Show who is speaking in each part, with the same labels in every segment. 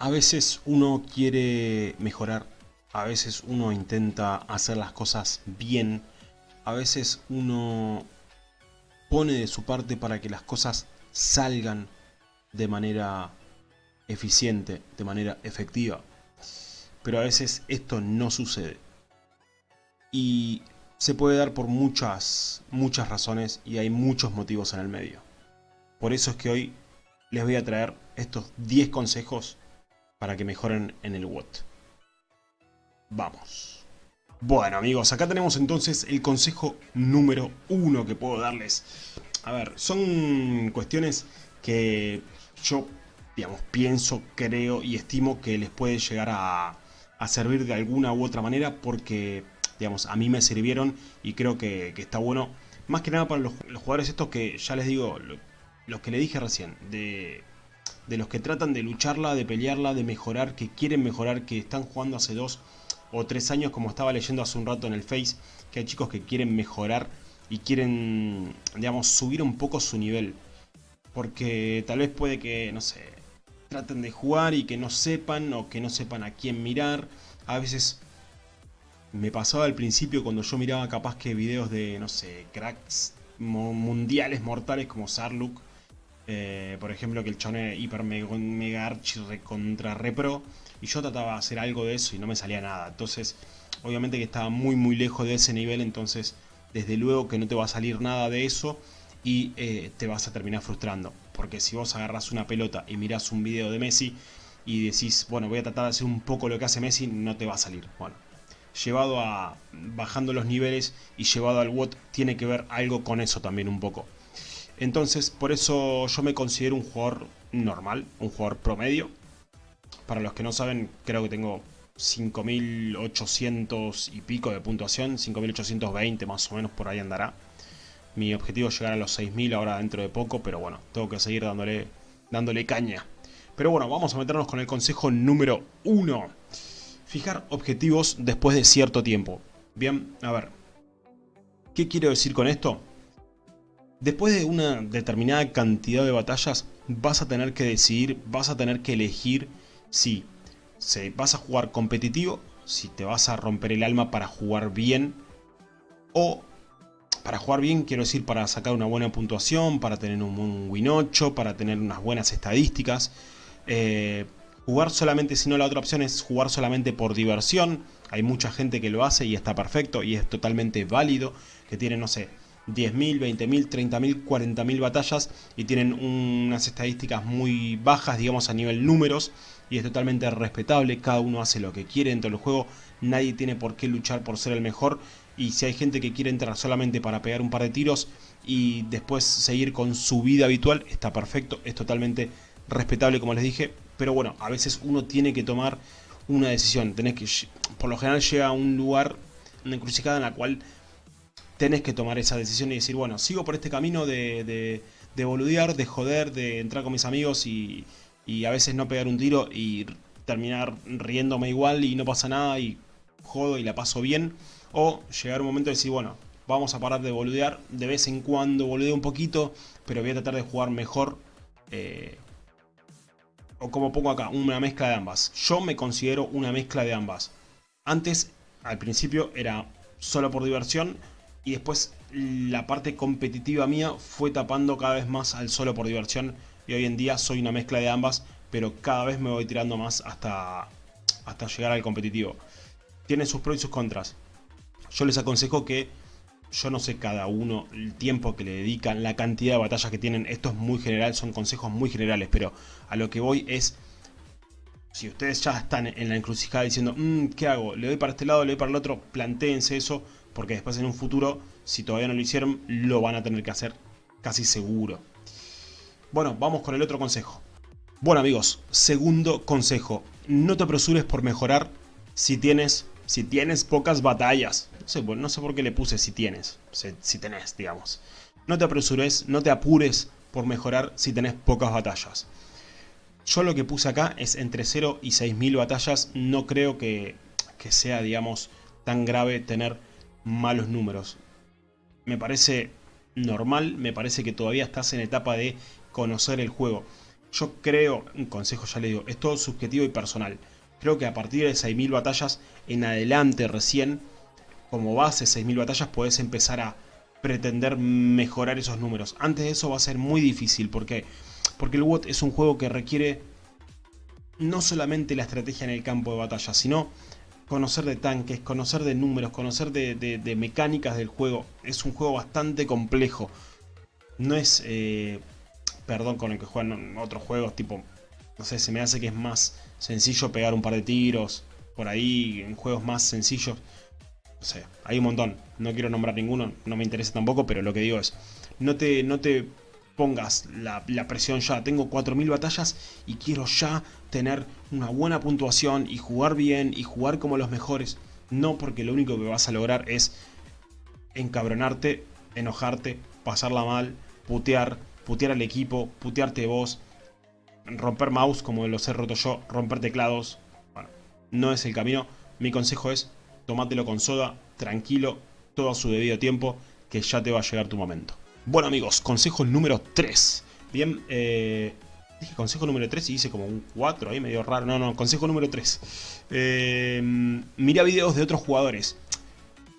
Speaker 1: A veces uno quiere mejorar, a veces uno intenta hacer las cosas bien, a veces uno pone de su parte para que las cosas salgan de manera eficiente, de manera efectiva. Pero a veces esto no sucede. Y se puede dar por muchas, muchas razones y hay muchos motivos en el medio. Por eso es que hoy les voy a traer estos 10 consejos para que mejoren en el WOT. Vamos. Bueno amigos, acá tenemos entonces el consejo número uno que puedo darles. A ver, son cuestiones que yo, digamos, pienso, creo y estimo que les puede llegar a, servir de alguna u otra manera porque, digamos, a mí me sirvieron y creo que, está bueno. Más que nada para los, jugadores estos que ya les digo, los que le dije recién, de, de los que tratan de lucharla, de pelearla, de mejorar, que quieren mejorar, que están jugando hace dos o tres años, como estaba leyendo hace un rato en el Face, que hay chicos que quieren mejorar y quieren, digamos, subir un poco su nivel. Porque tal vez puede que, no sé, traten de jugar y que no sepan o que no sepan a quién mirar. A veces me pasaba al principio cuando yo miraba capaz que videos de, no sé, cracks mundiales mortales como Sarluk. Eh, por ejemplo, que el chone hiper mega, archi contra repro y yo trataba de hacer algo de eso y no me salía nada. Entonces, obviamente que estaba muy muy lejos de ese nivel, entonces desde luego que no te va a salir nada de eso y eh, te vas a terminar frustrando. Porque si vos agarras una pelota y mirás un video de Messi y decís, bueno, voy a tratar de hacer un poco lo que hace Messi, no te va a salir. Bueno, llevado a bajando los niveles y llevado al WOT tiene que ver algo con eso también un poco. Entonces, por eso yo me considero un jugador normal, un jugador promedio, para los que no saben, creo que tengo 5800 y pico de puntuación, 5820 más o menos por ahí andará. Mi objetivo es llegar a los 6000 ahora dentro de poco, pero bueno, tengo que seguir dándole, dándole caña. Pero bueno, vamos a meternos con el consejo número 1. Fijar objetivos después de cierto tiempo. Bien, a ver. ¿Qué quiero decir con esto? Después de una determinada cantidad de batallas, vas a tener que decidir, vas a tener que elegir si vas a jugar competitivo, si te vas a romper el alma para jugar bien, o para jugar bien quiero decir para sacar una buena puntuación, para tener un, win 8, para tener unas buenas estadísticas. Eh, jugar solamente, si no la otra opción es jugar solamente por diversión. Hay mucha gente que lo hace y está perfecto y es totalmente válido, que tiene, no sé, 10.000, 20.000, 30.000, 40.000 batallas y tienen unas estadísticas muy bajas, digamos, a nivel números y es totalmente respetable, cada uno hace lo que quiere dentro del juego, nadie tiene por qué luchar por ser el mejor y si hay gente que quiere entrar solamente para pegar un par de tiros y después seguir con su vida habitual, está perfecto, es totalmente respetable como les dije, pero bueno, a veces uno tiene que tomar una decisión, tenés que, por lo general llega a un lugar, una encrucijada en la cual tenés que tomar esa decisión y decir, bueno, sigo por este camino de, de, de boludear, de joder, de entrar con mis amigos y, y a veces no pegar un tiro y terminar riéndome igual y no pasa nada y jodo y la paso bien. O llegar un momento de decir, bueno, vamos a parar de boludear, de vez en cuando boludeo un poquito, pero voy a tratar de jugar mejor. Eh, o como pongo acá, una mezcla de ambas. Yo me considero una mezcla de ambas. Antes, al principio, era solo por diversión y después la parte competitiva mía fue tapando cada vez más al solo por diversión y hoy en día soy una mezcla de ambas, pero cada vez me voy tirando más hasta, hasta llegar al competitivo. Tiene sus pros y sus contras. Yo les aconsejo que, yo no sé cada uno el tiempo que le dedican, la cantidad de batallas que tienen, esto es muy general, son consejos muy generales, pero a lo que voy es si ustedes ya están en la encrucijada diciendo, mmm, ¿qué hago? ¿Le doy para este lado? ¿Le doy para el otro? Plantéense eso, porque después en un futuro, si todavía no lo hicieron, lo van a tener que hacer casi seguro. Bueno, vamos con el otro consejo. Bueno amigos, segundo consejo. No te apresures por mejorar si tienes, si tienes pocas batallas. No sé, no sé por qué le puse si tienes, si, tenés, digamos. No te apresures, no te apures por mejorar si tenés pocas batallas. Yo lo que puse acá es entre 0 y 6000 batallas. No creo que, que sea, digamos, tan grave tener malos números. Me parece normal, me parece que todavía estás en etapa de conocer el juego. Yo creo, un consejo ya le digo, es todo subjetivo y personal. Creo que a partir de 6.000 batallas en adelante recién, como base 6.000 batallas, puedes empezar a pretender mejorar esos números. Antes de eso va a ser muy difícil. ¿Por qué? Porque el WOT es un juego que requiere no solamente la estrategia en el campo de batalla, sino conocer de tanques, conocer de números, conocer de, mecánicas del juego. Es un juego bastante complejo. No es, eh, perdón con el que juegan otros juegos, tipo, no sé, se me hace que es más sencillo pegar un par de tiros por ahí, en juegos más sencillos. No sé, hay un montón. No quiero nombrar ninguno, no me interesa tampoco, pero lo que digo es, no te, no te pongas la, presión ya. Tengo 4.000 batallas y quiero ya tener una buena puntuación y jugar bien y jugar como los mejores. No porque lo único que vas a lograr es encabronarte, enojarte, pasarla mal, putear, putear al equipo, putearte vos, romper mouse como los he roto yo, romper teclados. Bueno, no es el camino. Mi consejo es tomátelo con soda, tranquilo, todo a su debido tiempo, que ya te va a llegar tu momento. Bueno amigos, consejo número 3. Bien, eh, dije consejo número 3 y hice como un 4 ahí medio raro. No, no, consejo número 3. Eh, mira videos de otros jugadores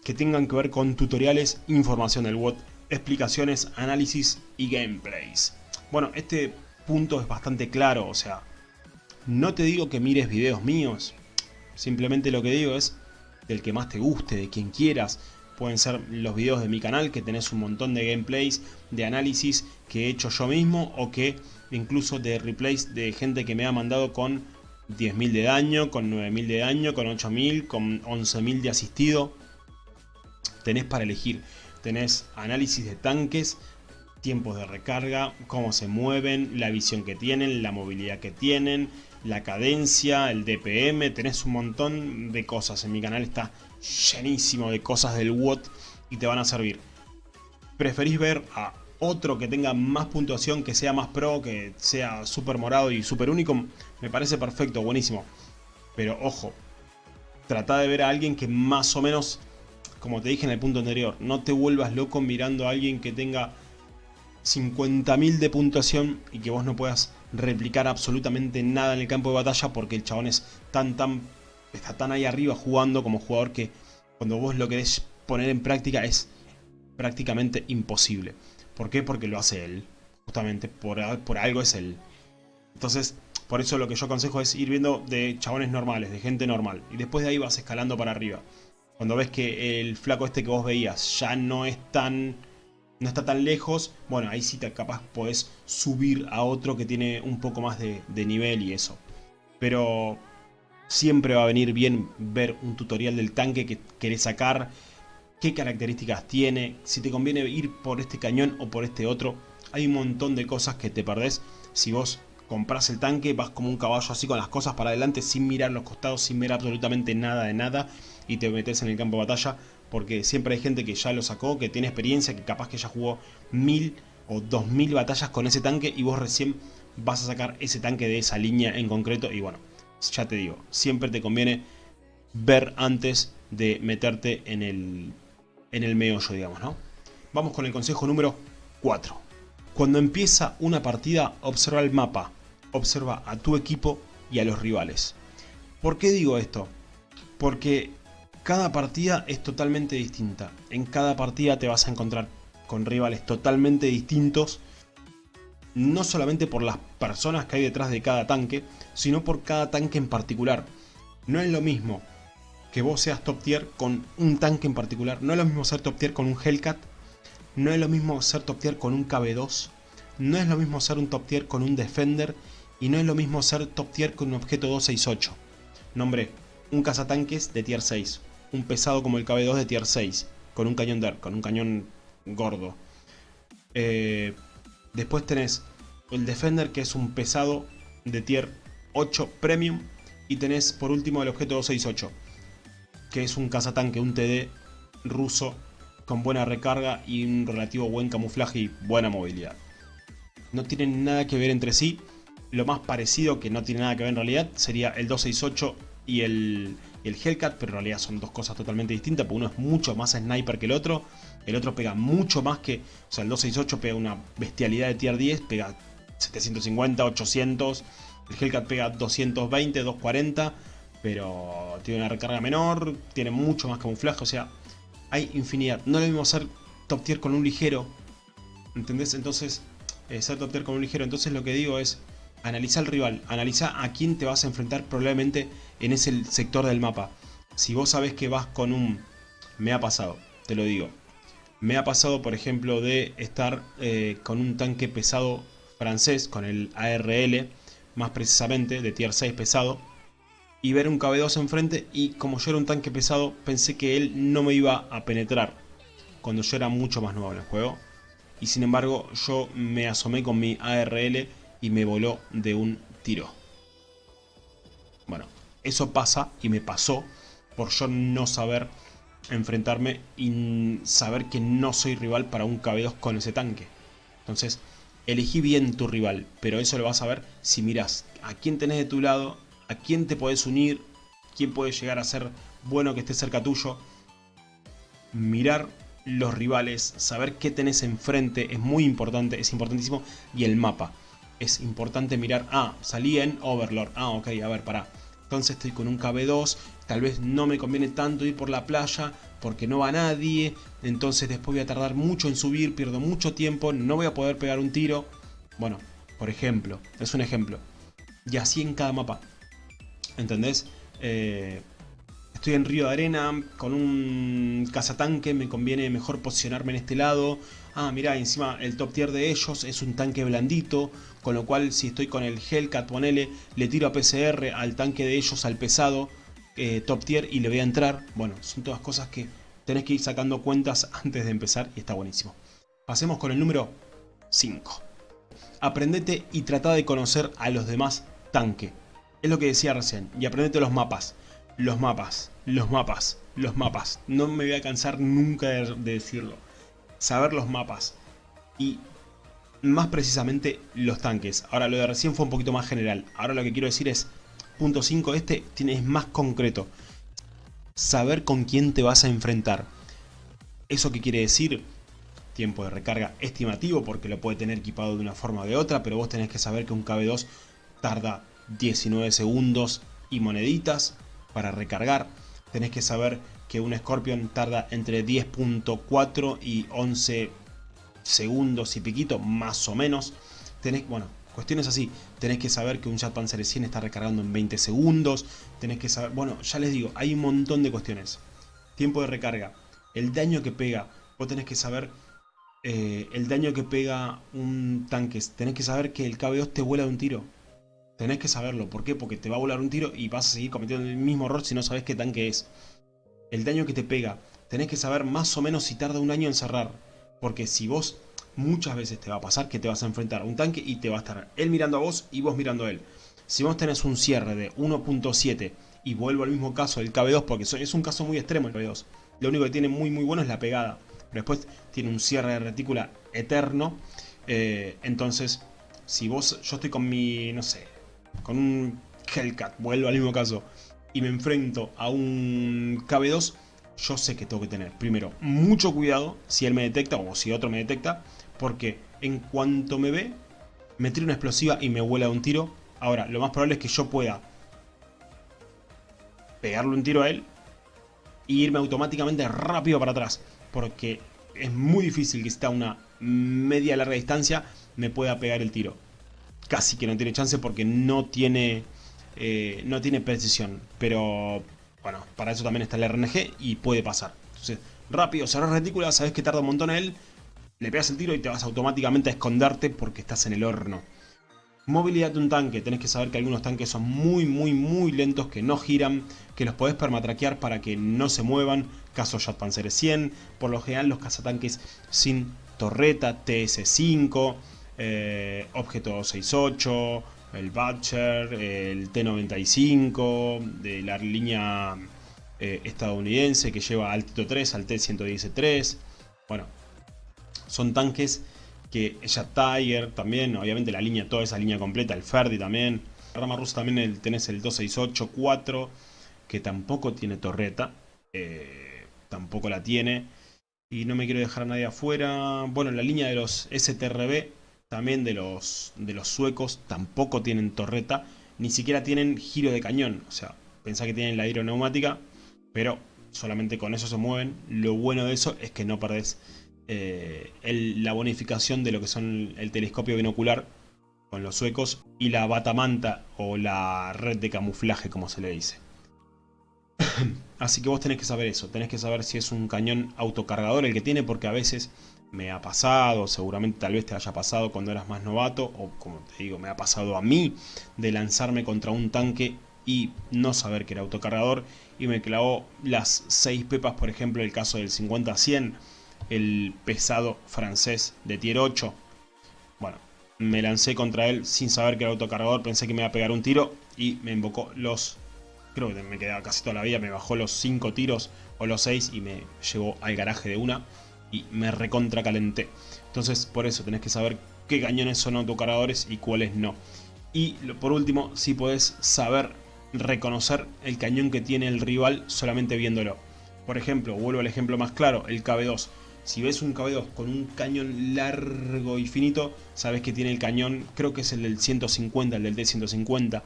Speaker 1: que tengan que ver con tutoriales, información del bot, explicaciones, análisis y gameplays. Bueno, este punto es bastante claro, o sea, no te digo que mires videos míos, simplemente lo que digo es del que más te guste, de quien quieras, pueden ser los videos de mi canal que tenés un montón de gameplays, de análisis que he hecho yo mismo o que incluso de replays de gente que me ha mandado con 10.000 de daño, con 9.000 de daño, con 8.000, con 11.000 de asistido. Tenés para elegir, tenés análisis de tanques, tiempos de recarga, cómo se mueven, la visión que tienen, la movilidad que tienen, la cadencia, el DPM, tenés un montón de cosas. En mi canal está llenísimo de cosas del WOT y te van a servir. ¿Preferís ver a otro que tenga más puntuación, que sea más pro, que sea super morado y super único? Me parece perfecto, buenísimo. Pero ojo, trata de ver a alguien que más o menos, como te dije en el punto anterior, no te vuelvas loco mirando a alguien que tenga 50.000 de puntuación y que vos no puedas replicar absolutamente nada en el campo de batalla porque el chabón es tan tan está tan ahí arriba jugando como jugador que cuando vos lo querés poner en práctica es prácticamente imposible. ¿Por qué? Porque lo hace él. Justamente por, por algo es él. Entonces, por eso lo que yo aconsejo es ir viendo de chabones normales, de gente normal. Y después de ahí vas escalando para arriba. Cuando ves que el flaco este que vos veías ya no es tan... No está tan lejos, bueno, ahí sí te capaz podés subir a otro que tiene un poco más de, de nivel y eso. Pero Siempre va a venir bien ver un tutorial del tanque que querés sacar, qué características tiene, si te conviene ir por este cañón o por este otro. Hay un montón de cosas que te perdés si vos compras el tanque, vas como un caballo así con las cosas para adelante sin mirar los costados, sin ver absolutamente nada de nada y te metes en el campo de batalla porque siempre hay gente que ya lo sacó, que tiene experiencia, que capaz que ya jugó mil o dos mil batallas con ese tanque y vos recién vas a sacar ese tanque de esa línea en concreto y bueno, ya te digo, siempre te conviene ver antes de meterte en el, en el meollo, digamos, ¿no? Vamos con el consejo número 4. Cuando empieza una partida, observa el mapa, observa a tu equipo y a los rivales. ¿Por qué digo esto? Porque cada partida es totalmente distinta. En cada partida te vas a encontrar con rivales totalmente distintos no solamente por las personas que hay detrás de cada tanque, sino por cada tanque en particular. No es lo mismo que vos seas top tier con un tanque en particular, no es lo mismo ser top tier con un Hellcat, no es lo mismo ser top tier con un KB2, no es lo mismo ser un top tier con un Defender y no es lo mismo ser top tier con un objeto 268. Nombre, un cazatanques de tier 6, un pesado como el KB2 de tier 6, con un cañón DER, con un cañón gordo. Eh, Después tenés el Defender que es un pesado de tier 8 Premium. Y tenés por último el objeto 268 que es un cazatanque, un TD ruso con buena recarga y un relativo buen camuflaje y buena movilidad. No tienen nada que ver entre sí. Lo más parecido, que no tiene nada que ver en realidad, sería el 268 y el, el Hellcat, pero en realidad son dos cosas totalmente distintas, porque uno es mucho más sniper que el otro, el otro pega mucho más que, o sea, el 268 pega una bestialidad de tier 10, pega 750, 800. El Hellcat pega 220, 240, pero tiene una recarga menor, tiene mucho más camuflaje, o sea, hay infinidad. No lo mismo hacer top tier con un ligero, ¿entendés? Entonces, eh, ser top tier con un ligero, entonces lo que digo es, analiza al rival, analiza a quién te vas a enfrentar probablemente en ese sector del mapa. Si vos sabés que vas con un... Me ha pasado, te lo digo. Me ha pasado, por ejemplo, de estar eh, con un tanque pesado francés, con el ARL, más precisamente, de tier 6 pesado, y ver un KB2 enfrente, y como yo era un tanque pesado, pensé que él no me iba a penetrar, cuando yo era mucho más nuevo en el juego. Y sin embargo, yo me asomé con mi ARL y me voló de un tiro. Bueno, eso pasa y me pasó por yo no saber enfrentarme y saber que no soy rival para un KB2 con ese tanque. Entonces, elegí bien tu rival, pero eso lo vas a ver si miras a quién tenés de tu lado, a quién te podés unir, quién puede llegar a ser bueno que esté cerca tuyo. Mirar los rivales, saber qué tenés enfrente es muy importante, es importantísimo. Y el mapa. Es importante mirar, ah, salí en Overlord, ah, ok, a ver, pará. Entonces estoy con un KB2, tal vez no me conviene tanto ir por la playa porque no va nadie, entonces después voy a tardar mucho en subir, pierdo mucho tiempo, no voy a poder pegar un tiro. Bueno, por ejemplo, es un ejemplo. Y así en cada mapa. ¿Entendés? Eh, estoy en Río de Arena con un cazatanque, me conviene mejor posicionarme en este lado. Ah, mira, encima el top tier de ellos es un tanque blandito, con lo cual si estoy con el Hellcat, ponele, le tiro a PCR al tanque de ellos, al pesado, eh, top tier y le voy a entrar. Bueno, son todas cosas que tenés que ir sacando cuentas antes de empezar y está buenísimo. Pasemos con el número 5. Aprendete y trata de conocer a los demás tanque. Es lo que decía recién. Y aprendete los mapas. Los mapas, los mapas, los mapas. No me voy a cansar nunca de, decirlo. Saber los mapas. Y más precisamente los tanques. Ahora lo de recién fue un poquito más general. Ahora lo que quiero decir es, punto 5, este tiene, es más concreto. Saber con quién te vas a enfrentar. ¿Eso qué quiere decir? Tiempo de recarga estimativo porque lo puede tener equipado de una forma o de otra, pero vos tenés que saber que un KB2 tarda 19 segundos y moneditas para recargar. Tenés que saber que un Scorpion tarda entre 10.4 y 11 segundos y piquito, más o menos. Tenés, bueno, cuestiones así. Tenés que saber que un Jet Panzer 100 está recargando en 20 segundos. Tenés que saber, bueno, ya les digo, hay un montón de cuestiones. Tiempo de recarga, el daño que pega. Vos tenés que saber eh, el daño que pega un tanque. Tenés que saber que el KB2 te vuela de un tiro. Tenés que saberlo. ¿Por qué? Porque te va a volar un tiro y vas a seguir cometiendo el mismo error si no sabes qué tanque es. El daño que te pega. Tenés que saber más o menos si tarda un año en cerrar. Porque si vos muchas veces te va a pasar que te vas a enfrentar a un tanque y te va a estar él mirando a vos y vos mirando a él. Si vos tenés un cierre de 1.7 y vuelvo al mismo caso del KB2 porque es un caso muy extremo el KB2. Lo único que tiene muy muy bueno es la pegada. Pero después tiene un cierre de retícula eterno. Eh, entonces, si vos, yo estoy con mi, no sé, con un Hellcat, vuelvo al mismo caso, y me enfrento a un KB2, yo sé que tengo que tener, primero, mucho cuidado si él me detecta o si otro me detecta, porque en cuanto me ve, me tira una explosiva y me vuela un tiro. Ahora, lo más probable es que yo pueda pegarle un tiro a él y irme automáticamente rápido para atrás, porque es muy difícil que está a una media larga distancia me pueda pegar el tiro casi que no tiene chance porque no tiene, eh, no tiene precisión. Pero bueno, para eso también está el RNG y puede pasar. Entonces, rápido, cerrar retícula, sabes que tarda un montón él, le pegas el tiro y te vas automáticamente a esconderte porque estás en el horno. Movilidad de un tanque, tenés que saber que algunos tanques son muy muy muy lentos, que no giran, que los podés permatraquear para que no se muevan, caso Jet Panzer 100, por lo general los cazatanques sin torreta, TS5, eh, Objeto 68, el Butcher, el T95, de la línea eh, estadounidense que lleva al Tito 3, al T113. Bueno, son tanques que ya Tiger también, obviamente la línea, toda esa línea completa, el Ferdi también. La rama rusa también el, tenés el 268-4, que tampoco tiene torreta, eh, tampoco la tiene. Y no me quiero dejar a nadie afuera. Bueno, la línea de los STRB también de los, de los suecos tampoco tienen torreta, ni siquiera tienen giro de cañón. O sea, pensá que tienen la aeroneumática, pero solamente con eso se mueven. Lo bueno de eso es que no perdés eh, la bonificación de lo que son el telescopio binocular con los suecos y la batamanta o la red de camuflaje como se le dice. Así que vos tenés que saber eso, tenés que saber si es un cañón autocargador el que tiene porque a veces me ha pasado, seguramente tal vez te haya pasado cuando eras más novato o como te digo, me ha pasado a mí de lanzarme contra un tanque y no saber que era autocargador y me clavó las 6 pepas, por ejemplo el caso del 50-100, el pesado francés de tier 8. Bueno, me lancé contra él sin saber que era autocargador, pensé que me iba a pegar un tiro y me invocó los... Creo que me quedaba casi toda la vida, me bajó los 5 tiros o los 6 y me llevó al garaje de una y me recontra calenté. Entonces por eso tenés que saber qué cañones son autocargadores y cuáles no. Y por último, si podés saber reconocer el cañón que tiene el rival solamente viéndolo. Por ejemplo, vuelvo al ejemplo más claro, el KB2. Si ves un KB2 con un cañón largo y finito, sabes que tiene el cañón, creo que es el del 150, el del D150,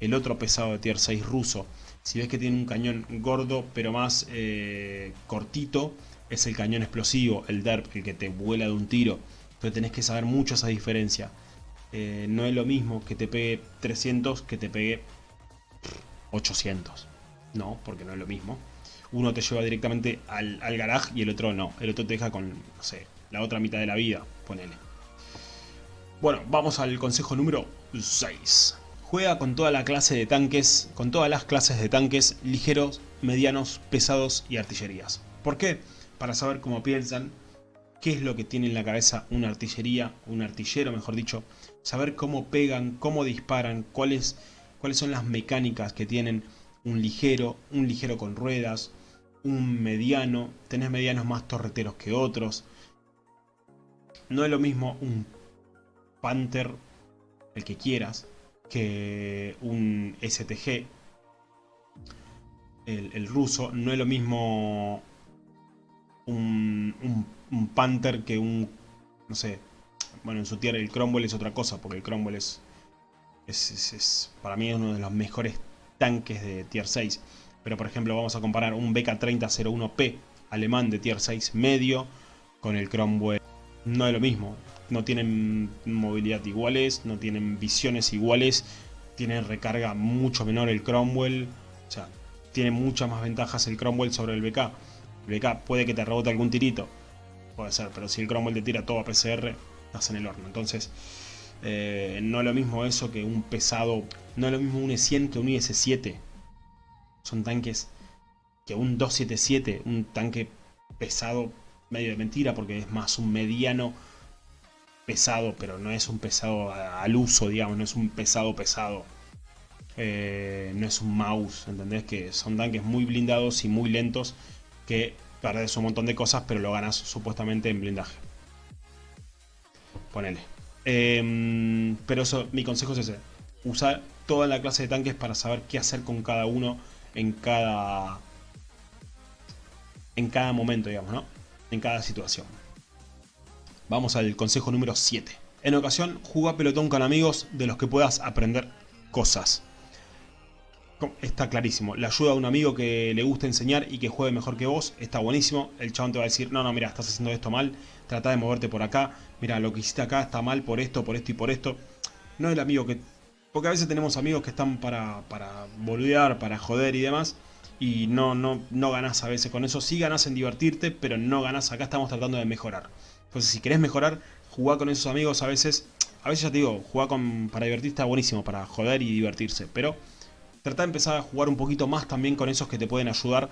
Speaker 1: el otro pesado de tier 6 ruso. Si ves que tiene un cañón gordo pero más eh, cortito, es el cañón explosivo, el DERP, el que te vuela de un tiro. Pero tenés que saber mucho esa diferencia. Eh, no es lo mismo que te pegue 300 que te pegue 800. No, porque no es lo mismo. Uno te lleva directamente al, al garage y el otro no. El otro te deja con, no sé, la otra mitad de la vida, ponele. Bueno, vamos al consejo número 6. Juega con toda la clase de tanques, con todas las clases de tanques ligeros, medianos, pesados y artillerías. ¿Por qué? Para saber cómo piensan, qué es lo que tiene en la cabeza una artillería, un artillero mejor dicho, saber cómo pegan, cómo disparan, cuáles, cuáles son las mecánicas que tienen un ligero, un ligero con ruedas, un mediano, tenés medianos más torreteros que otros. No es lo mismo un Panther, el que quieras, que un STG, el, el ruso. No es lo mismo un, Panther que un, no sé, bueno, en su tierra el Cromwell es otra cosa, porque el Cromwell es, es, para mí uno de los mejores tanques de tier 6. Pero por ejemplo vamos a comparar un BK3001P alemán de tier 6 medio con el Cromwell. No es lo mismo, no tienen movilidad iguales, no tienen visiones iguales, tiene recarga mucho menor el Cromwell, o sea, tiene muchas más ventajas el Cromwell sobre el BK. BK puede que te rebote algún tirito. Puede ser, pero si el Cromwell te tira todo a PCR, estás en el horno. Entonces, eh, no es lo mismo eso que un pesado. No es lo mismo un E100 que un IS-7. Son tanques que un 277, un tanque pesado, medio de mentira, porque es más un mediano pesado, pero no es un pesado al uso, digamos, no es un pesado pesado. Eh, no es un mouse, ¿entendés? Que son tanques muy blindados y muy lentos que perdes un montón de cosas, pero lo ganas supuestamente en blindaje. Ponele. Em, pero eso, mi consejo es ese. Usar toda la clase de tanques para saber qué hacer con cada uno en cada... En cada momento, digamos, ¿no? En cada situación. Vamos al consejo número 7. En ocasión, juega pelotón con amigos de los que puedas aprender cosas. Está clarísimo. La ayuda a un amigo que le gusta enseñar y que juegue mejor que vos está buenísimo. El chabón te va a decir, no, no, mira, estás haciendo esto mal. Trata de moverte por acá. Mira, lo que hiciste acá está mal por esto, por esto y por esto. No es el amigo que... Porque a veces tenemos amigos que están para, para boludear, para joder y demás. Y no, no, no ganás a veces con eso. Sí ganás en divertirte, pero no ganás. Acá estamos tratando de mejorar. Entonces, si querés mejorar, jugá con esos amigos a veces. A veces ya te digo, jugar con, para divertirte está buenísimo, para joder y divertirse. Pero Trata de empezar a jugar un poquito más también con esos que te pueden ayudar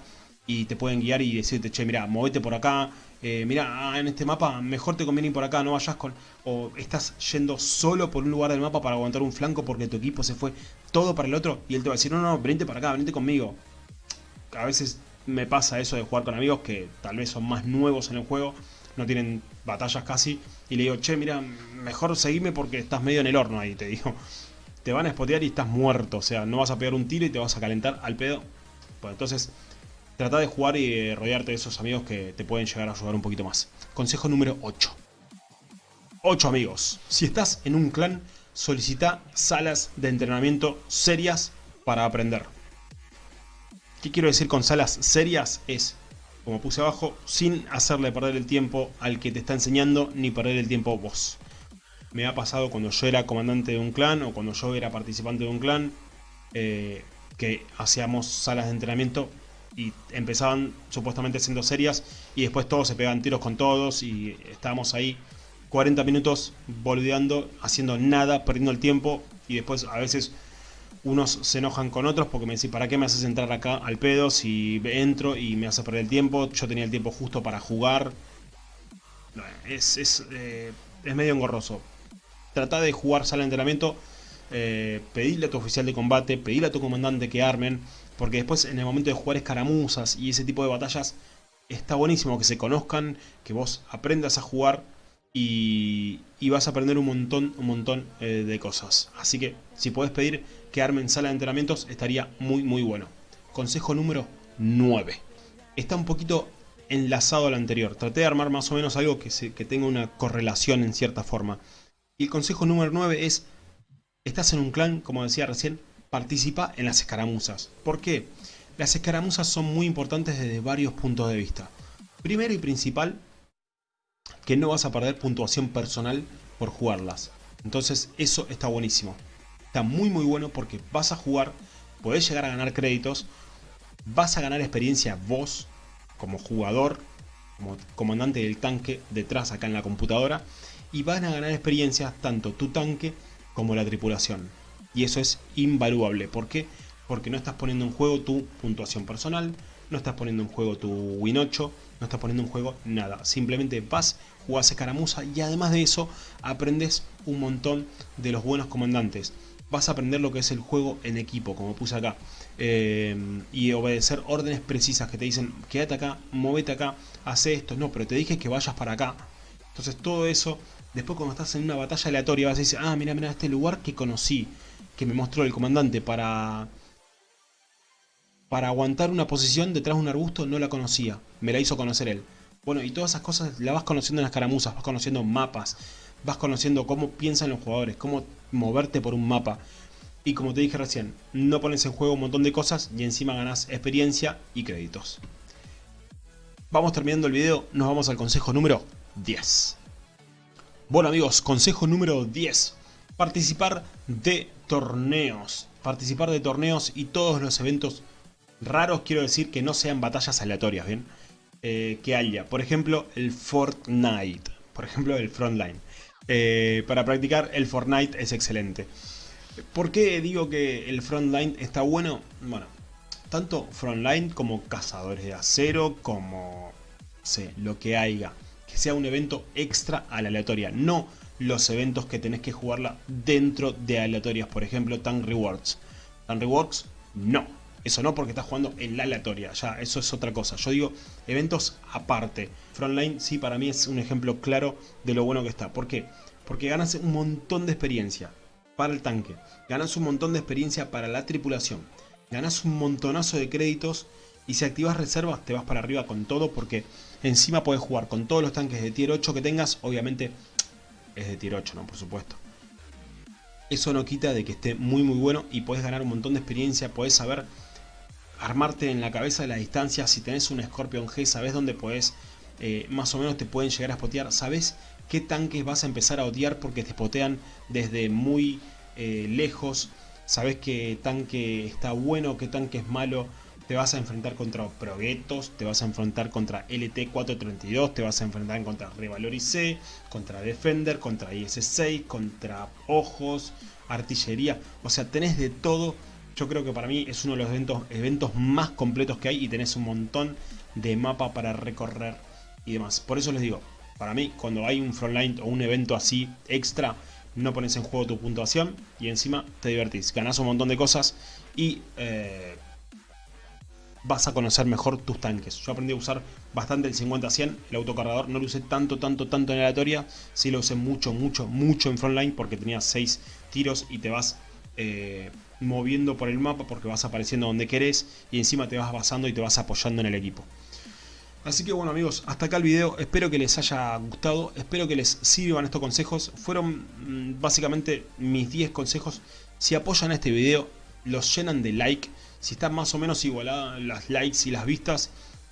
Speaker 1: y te pueden guiar y decirte, che, mira, movete por acá, eh, mira, ah, en este mapa mejor te conviene ir por acá, no vayas con... O estás yendo solo por un lugar del mapa para aguantar un flanco porque tu equipo se fue todo para el otro y él te va a decir, no, no, venite para acá, venite conmigo. A veces me pasa eso de jugar con amigos que tal vez son más nuevos en el juego, no tienen batallas casi, y le digo, che, mira, mejor seguime porque estás medio en el horno ahí, te digo te van a spotear y estás muerto. O sea, no vas a pegar un tiro y te vas a calentar al pedo. Pues entonces, trata de jugar y eh, rodearte de esos amigos que te pueden llegar a ayudar un poquito más. Consejo número 8. 8 amigos. Si estás en un clan, solicita salas de entrenamiento serias para aprender. ¿Qué quiero decir con salas serias? Es, como puse abajo, sin hacerle perder el tiempo al que te está enseñando, ni perder el tiempo vos. Me ha pasado cuando yo era comandante de un clan o cuando yo era participante de un clan, eh, que hacíamos salas de entrenamiento y empezaban supuestamente siendo serias y después todos se pegaban tiros con todos y estábamos ahí 40 minutos boludeando, haciendo nada, perdiendo el tiempo y después a veces unos se enojan con otros porque me dicen, ¿para qué me haces entrar acá al pedo si entro y me hace perder el tiempo? Yo tenía el tiempo justo para jugar. Es, es, eh, es medio engorroso. Trata de jugar sala de entrenamiento, eh, pedirle a tu oficial de combate, pedirle a tu comandante que armen, porque después en el momento de jugar escaramuzas y ese tipo de batallas, está buenísimo que se conozcan, que vos aprendas a jugar y, vas a aprender un montón, un montón eh, de cosas. Así que si podés pedir que armen sala de entrenamientos estaría muy muy bueno. Consejo número 9. Está un poquito enlazado al anterior. Traté de armar más o menos algo que, que tenga una correlación en cierta forma. Y el consejo número 9 es, estás en un clan, como decía recién, participa en las escaramuzas. ¿Por qué? Las escaramuzas son muy importantes desde varios puntos de vista. Primero y principal, que no vas a perder puntuación personal por jugarlas. Entonces eso está buenísimo. Está muy muy bueno porque vas a jugar, podés llegar a ganar créditos, vas a ganar experiencia vos como jugador, como comandante del tanque detrás acá en la computadora y van a ganar experiencia tanto tu tanque como la tripulación. Y eso es invaluable. ¿Por qué? Porque no estás poniendo en juego tu puntuación personal, no estás poniendo en juego tu Win 8, no estás poniendo en juego nada. Simplemente vas, jugás escaramuza y además de eso aprendes un montón de los buenos comandantes. Vas a aprender lo que es el juego en equipo, como puse acá. Eh, y obedecer órdenes precisas que te dicen, quédate acá, movete acá, hace esto. No, pero te dije que vayas para acá. Entonces todo eso, después cuando estás en una batalla aleatoria vas a decir, ah, mira, mira, este lugar que conocí, que me mostró el comandante para para aguantar una posición detrás de un arbusto no la conocía, me la hizo conocer él. Bueno, y todas esas cosas las vas conociendo en las caramuzas, vas conociendo mapas, vas conociendo cómo piensan los jugadores, cómo moverte por un mapa. Y como te dije recién, no pones en juego un montón de cosas y encima ganas experiencia y créditos. Vamos terminando el video, nos vamos al consejo número 10. Bueno amigos, consejo número 10. Participar de torneos. Participar de torneos y todos los eventos raros quiero decir que no sean batallas aleatorias, ¿bien? Eh, que haya, por ejemplo, el Fortnite, por ejemplo, el Frontline. Eh, para practicar el Fortnite es excelente. ¿Por qué digo que el Frontline está bueno? Bueno, tanto Frontline como Cazadores de Acero, como sé, lo que haya. Que sea un evento extra a la aleatoria, no los eventos que tenés que jugarla dentro de aleatorias, por ejemplo, Tank Rewards. Tank Rewards, no eso no porque estás jugando en la aleatoria, ya eso es otra cosa. Yo digo eventos aparte. Frontline sí para mí es un ejemplo claro de lo bueno que está. ¿Por qué? Porque ganas un montón de experiencia para el tanque. Ganas un montón de experiencia para la tripulación. Ganas un montonazo de créditos. Y si activas reservas te vas para arriba con todo porque encima puedes jugar con todos los tanques de tier 8 que tengas. Obviamente es de tier 8, ¿no? Por supuesto. Eso no quita de que esté muy muy bueno y puedes ganar un montón de experiencia. Puedes saber armarte en la cabeza de la distancia. Si tenés un Scorpion G, sabes dónde puedes eh, más o menos te pueden llegar a spotear. Sabes qué tanques vas a empezar a odiar porque te spotean desde muy eh, lejos. Sabes qué tanque está bueno, qué tanque es malo. Te vas a enfrentar contra Proguetos, te vas a enfrentar contra LT432, te vas a enfrentar contra Revalorice, contra Defender, contra IS-6, contra Ojos, Artillería. O sea, tenés de todo yo creo que para mí es uno de los eventos, eventos más completos que hay y tenés un montón de mapa para recorrer y demás. Por eso les digo, para mí cuando hay un frontline o un evento así extra, no pones en juego tu puntuación y encima te divertís. Ganás un montón de cosas y eh, vas a conocer mejor tus tanques. Yo aprendí a usar bastante el 50-100, el autocargador. No lo usé tanto, tanto, tanto en aleatoria. Sí lo usé mucho, mucho, mucho en frontline porque tenía 6 tiros y te vas... Eh, moviendo por el mapa porque vas apareciendo donde querés y encima te vas basando y te vas apoyando en el equipo. Así que bueno amigos, hasta acá el video, espero que les haya gustado, espero que les sirvan estos consejos. Fueron mm, básicamente mis 10 consejos. Si apoyan este video, los llenan de like. Si están más o menos igualadas las likes y las vistas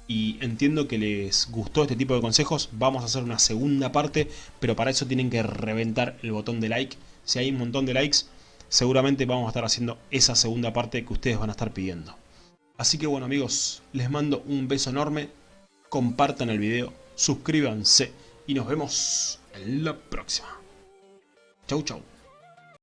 Speaker 1: y entiendo que les gustó este tipo de consejos, vamos a hacer una segunda parte, pero para eso tienen que reventar el botón de like. Si hay un montón de likes, seguramente vamos a estar haciendo esa segunda parte que ustedes van a estar pidiendo. Así que bueno amigos, les mando un beso enorme, compartan el video, suscríbanse y nos vemos en la próxima. Chau chau.